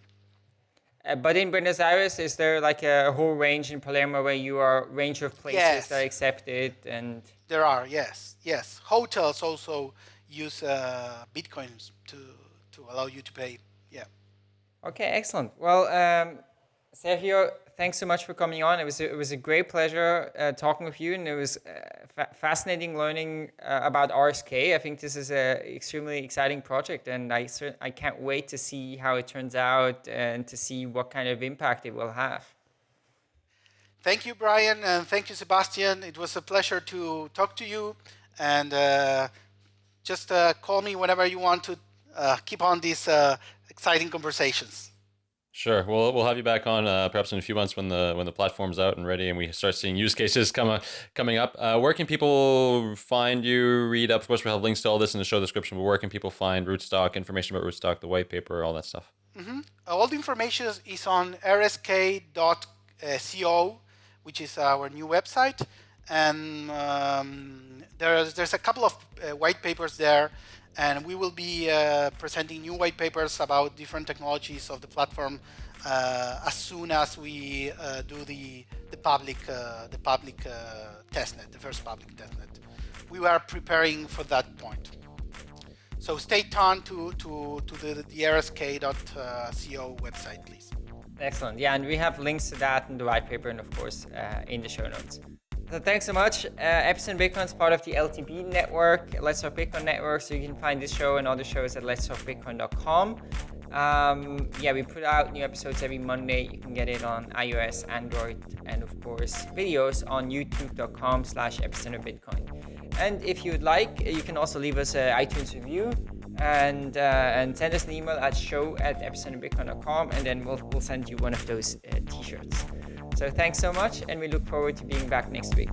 Uh, but in Buenos Aires, is there like a whole range in Palermo where you are range of places yes. that accept it and? There are, yes, yes. Hotels also use uh, Bitcoins to to allow you to pay. Yeah. Okay, excellent. Well, um, Sergio, thanks so much for coming on. It was a, it was a great pleasure uh, talking with you, and it was uh, fa fascinating learning uh, about RSK. I think this is an extremely exciting project, and I I can't wait to see how it turns out and to see what kind of impact it will have. Thank you, Brian, and thank you, Sebastien. It was a pleasure to talk to you, and uh, just uh, call me whenever you want to uh, keep on these uh, exciting conversations. Sure. We'll we'll have you back on uh, perhaps in a few months when the when the platform's out and ready and we start seeing use cases come uh, coming up. Uh, where can people find you? Read up. Of course, we'll have links to all this in the show description. But where can people find Rootstock information about Rootstock, the white paper, all that stuff? Mm -hmm. All the information is on rsk.co, which is our new website, and um, there's there's a couple of uh, white papers there and we will be uh, presenting new white papers about different technologies of the platform uh, as soon as we uh, do the the public the public testnet, the first public testnet. We are preparing for that point. So stay tuned to to to the, the rsk.co website, please. Excellent. Yeah, and we have links to that in the white paper and of course uh, in the show notes. Thanks so much. Uh, Epicenter Bitcoin is part of the LTB network, Let's Talk Bitcoin network. So you can find this show and other shows at letstalkbitcoin.com. Um, yeah, we put out new episodes every Monday. You can get it on iOS, Android, and of course, videos on youtube.com slash epicenterbitcoin. And if you'd like, you can also leave us an iTunes review and uh, and send us an email at show at epicenterbitcoin.com and then we'll, we'll send you one of those uh, t-shirts. So thanks so much, and we look forward to being back next week.